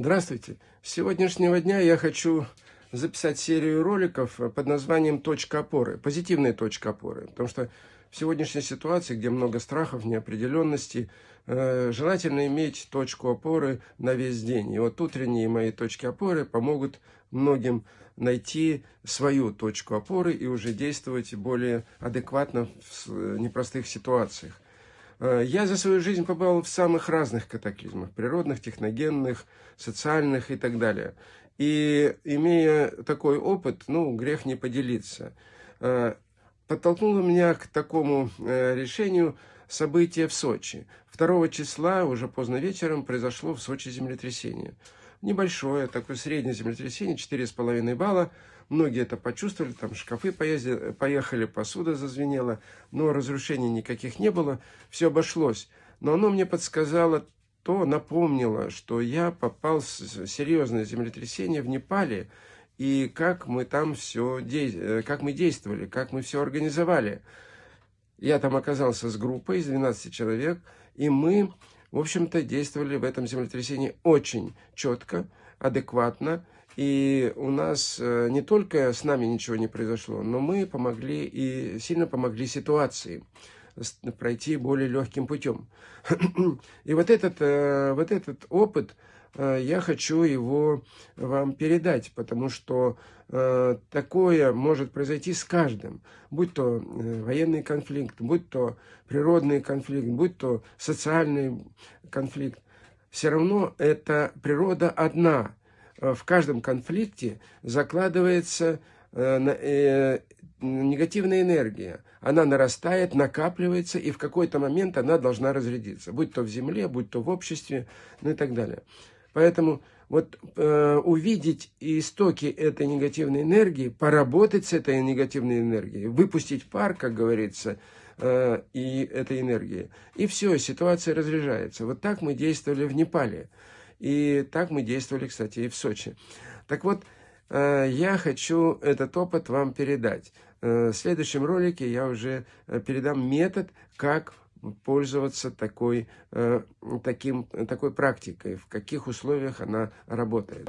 Здравствуйте! С сегодняшнего дня я хочу записать серию роликов под названием «Точка опоры», позитивная точка опоры. Потому что в сегодняшней ситуации, где много страхов, неопределенности, э, желательно иметь точку опоры на весь день. И вот утренние мои точки опоры помогут многим найти свою точку опоры и уже действовать более адекватно в непростых ситуациях. Э, я за свою жизнь побывал в самых разных катаклизмах, природных, техногенных, социальных и так далее. И имея такой опыт, ну, грех не поделиться. Э, подтолкнуло меня к такому э, решению событие в Сочи. 2 числа, уже поздно вечером, произошло в Сочи землетрясение. Небольшое, такое среднее землетрясение, 4,5 балла. Многие это почувствовали, там шкафы поездили, поехали, посуда зазвенела, но разрушений никаких не было, все обошлось. Но оно мне подсказало то, напомнило, что я попал в серьезное землетрясение в Непале, и как мы там все, э, как мы действовали, как мы все организовали. Я там оказался с группой из 12 человек, и мы, в общем-то, действовали в этом землетрясении очень четко, адекватно, и у нас э, не только с нами ничего не произошло, но мы помогли и сильно помогли ситуации пройти более легким путем. И вот этот, э, вот этот опыт, я хочу его вам передать, потому что такое может произойти с каждым, будь то военный конфликт, будь то природный конфликт, будь то социальный конфликт. Все равно эта природа одна, Э, в каждом конфликте закладывается э, э, негативная энергия. Она нарастает, накапливается, и в какой-то момент она должна разрядиться. Будь то в земле, будь то в обществе, ну и так далее. Поэтому вот э, увидеть истоки этой негативной энергии, поработать с этой негативной энергией, выпустить пар, как говорится, э, и этой энергии. И все, ситуация разряжается. Вот так мы действовали в Непале. И так мы действовали, кстати, и в Сочи. Так вот, э, я хочу этот опыт вам передать. Э, в следующем ролике я уже э, передам метод, как пользоваться такой, таким, такой практикой, в каких условиях она работает.